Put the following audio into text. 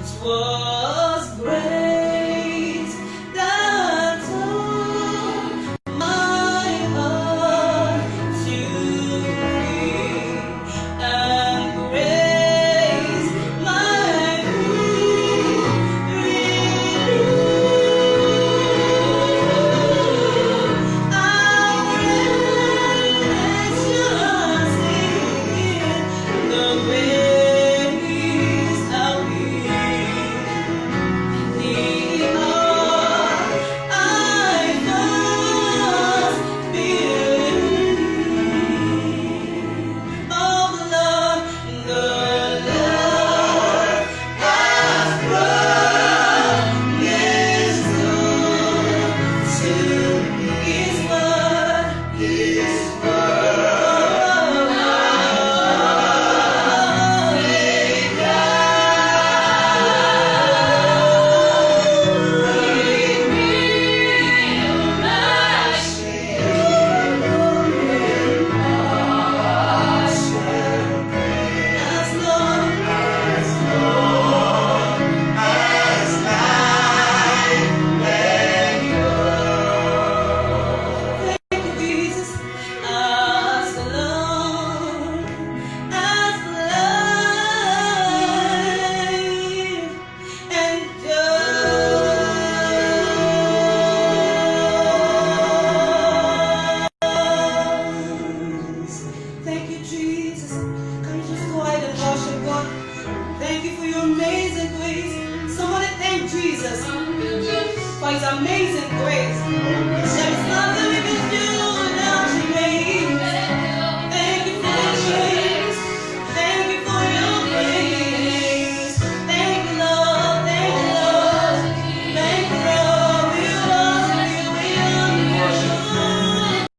Oceans wide. his amazing grace. There is